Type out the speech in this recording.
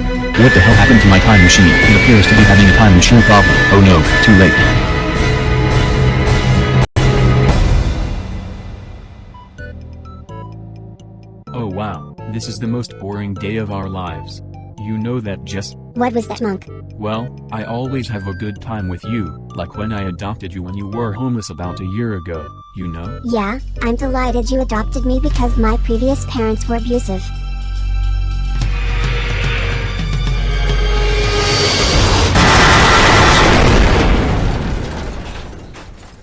What the hell happened to my time machine? It appears to be having a time machine problem. Oh no, too late. Oh wow, this is the most boring day of our lives. You know that just. What was that monk? Well, I always have a good time with you, like when I adopted you when you were homeless about a year ago, you know? Yeah, I'm delighted you adopted me because my previous parents were abusive.